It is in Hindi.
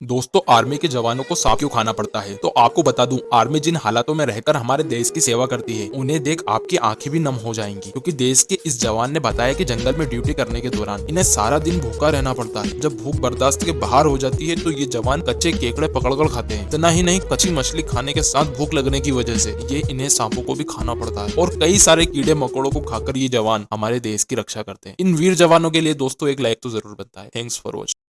दोस्तों, आर्मी के जवानों को सांप क्यों खाना पड़ता है? तो आपको बता दूँ, आर्मी जिन हालातों में रहकर हमारे देश की सेवा करती है, उन्हें देख आपकी आँखें भी नम हो जाएँगी। क्योंकि देश के इस जवान ने बताया कि जंगल में ड्यूटी करने के दौरान इन्हें सारा दिन भूखा रहना पड़ता है। जब भूख बर्दाश्त के बाहर हो जाती है तो ये जवान कच्चे केकड़े पकड़कर खाते हैं। इतना ही नहीं, कच्ची मछली खाने के साथ भूख लगने की वजह से ये इन्हें सांपों को भी खाना पड़ता है। और कई सारे कीड़े मकोड़ों को खाकर ये जवान हमारे देश की रक्षा करते हैं। इन वीर जवानों के लिए दोस्तों, एक लाइक तो ज़रूर बनता है थैंक्स फॉर वॉचिंग